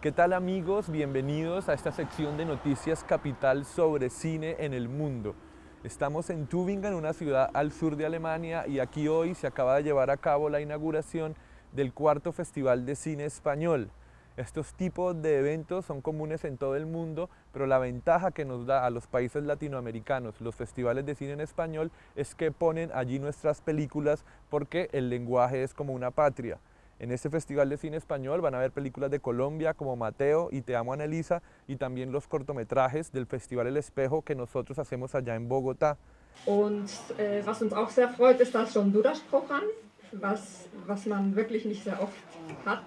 ¿Qué tal amigos? Bienvenidos a esta sección de Noticias Capital sobre cine en el mundo. Estamos en Tübingen, una ciudad al sur de Alemania y aquí hoy se acaba de llevar a cabo la inauguración del cuarto Festival de Cine Español. Estos tipos de eventos son comunes en todo el mundo, pero la ventaja que nos da a los países latinoamericanos los festivales de cine en español es que ponen allí nuestras películas porque el lenguaje es como una patria. En este Festival de Cine Español van a ver películas de Colombia como Mateo y Te Amo Anelisa y también los cortometrajes del Festival El Espejo que nosotros hacemos allá en Bogotá. Und äh, was uns auch sehr freut, ist das Honduras-Programm, was, was man wirklich nicht sehr oft hat.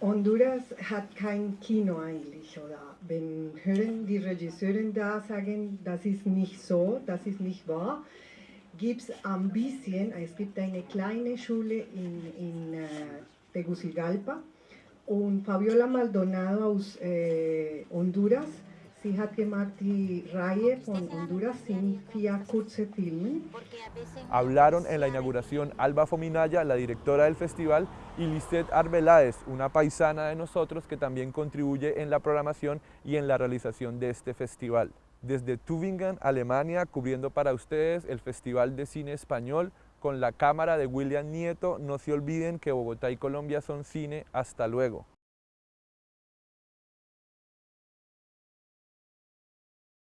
Honduras hat kein Kino eigentlich, oder? Wenn hören die Regisseure da sagen, das ist nicht so, das ist nicht wahr, gibt es ein bisschen, es gibt eine kleine Schule in, in äh, Tegucigalpa. Und Fabiola Maldonado aus äh, Honduras, sie hat gemacht die Reihe von Honduras, sind vier kurze Filme. Hablaron en la inauguración Alba Fominaya, la directora del festival, y Lisette Arbeláez, una paisana de nosotros que también contribuye en la programación y en la realización de este festival desde Tübingen, Alemania, cubriendo para ustedes el Festival de Cine Español con la cámara de William Nieto. No se olviden que Bogotá y Colombia son cine. Hasta luego.